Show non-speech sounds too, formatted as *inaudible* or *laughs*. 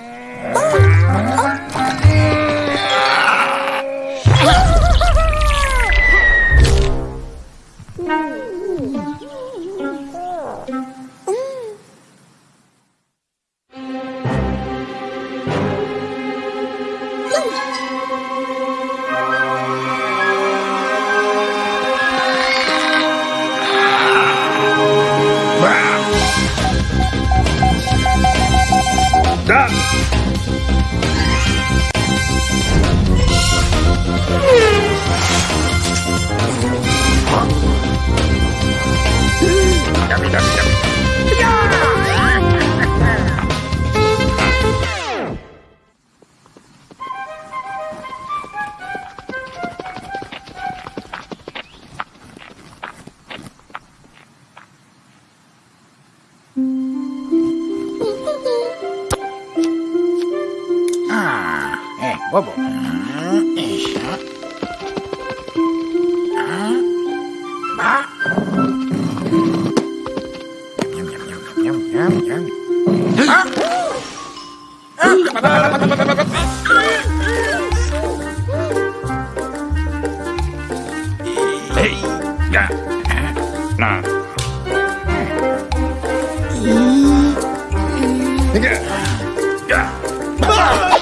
Yeah. Tá? Hum. *laughs* apa bu? yeah, nah. Yeah. ah,